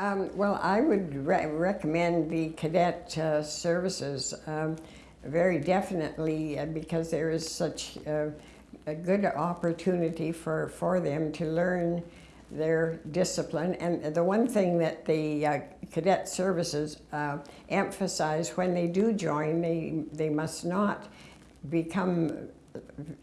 Um, well, I would re recommend the cadet uh, services um, very definitely uh, because there is such uh, a good opportunity for, for them to learn their discipline. And the one thing that the uh, cadet services emphasize when they do join, they, they must not become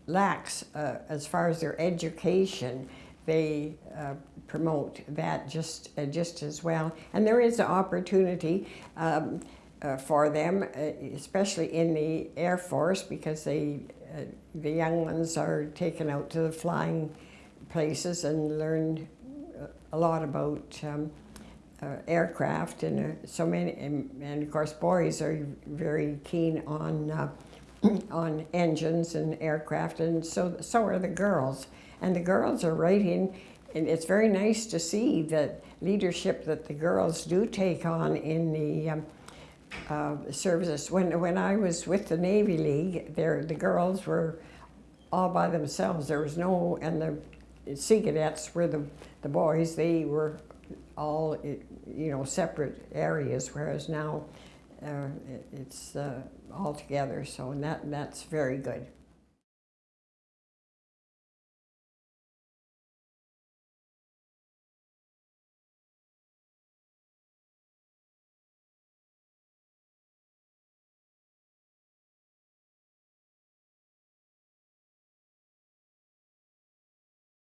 lax as far as their education they uh, promote that just uh, just as well. And there is an opportunity um, uh, for them, uh, especially in the Air Force, because they uh, the young ones are taken out to the flying places and learn uh, a lot about. Um, aircraft and so many, and, and, of course boys are very keen on on engines and aircraft, and so so are the girls and the girls are writing, and it's very nice to see the leadership that the girls do take on in the um, uh, services. When, when I was with the Navy League, there the girls were all by themselves. There was no, and the Sea Cadets were the, the boys, they were all, you know, separate areas, whereas now uh, it's uh, all together, so that, that's very good.